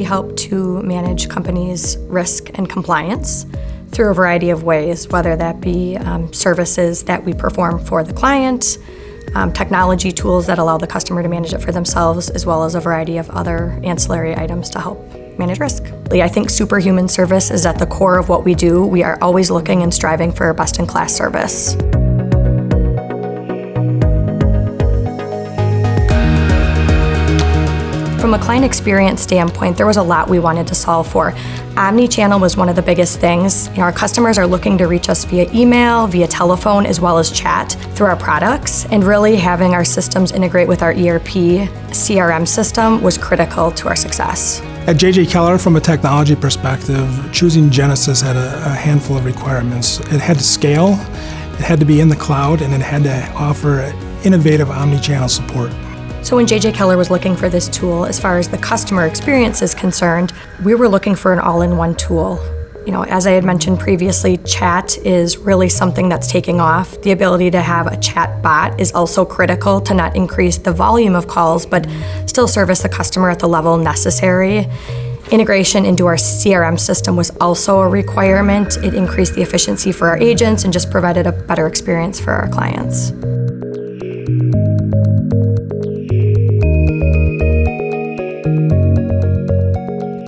We help to manage companies' risk and compliance through a variety of ways, whether that be um, services that we perform for the client, um, technology tools that allow the customer to manage it for themselves, as well as a variety of other ancillary items to help manage risk. I think superhuman service is at the core of what we do. We are always looking and striving for best-in-class service. From a client experience standpoint, there was a lot we wanted to solve for. Omni-channel was one of the biggest things. You know, our customers are looking to reach us via email, via telephone, as well as chat through our products, and really having our systems integrate with our ERP CRM system was critical to our success. At JJ Keller, from a technology perspective, choosing Genesys had a, a handful of requirements. It had to scale, it had to be in the cloud, and it had to offer innovative omni-channel support. So when JJ Keller was looking for this tool, as far as the customer experience is concerned, we were looking for an all-in-one tool. You know, as I had mentioned previously, chat is really something that's taking off. The ability to have a chat bot is also critical to not increase the volume of calls, but still service the customer at the level necessary. Integration into our CRM system was also a requirement. It increased the efficiency for our agents and just provided a better experience for our clients.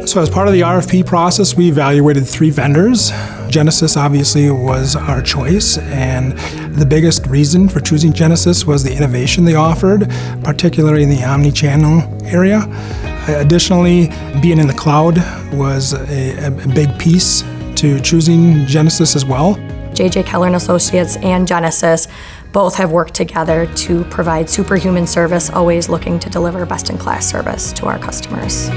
So as part of the RFP process, we evaluated three vendors. Genesys obviously was our choice, and the biggest reason for choosing Genesys was the innovation they offered, particularly in the omni-channel area. Additionally, being in the cloud was a, a big piece to choosing Genesys as well. JJ Keller and Associates and Genesys both have worked together to provide superhuman service, always looking to deliver best-in-class service to our customers.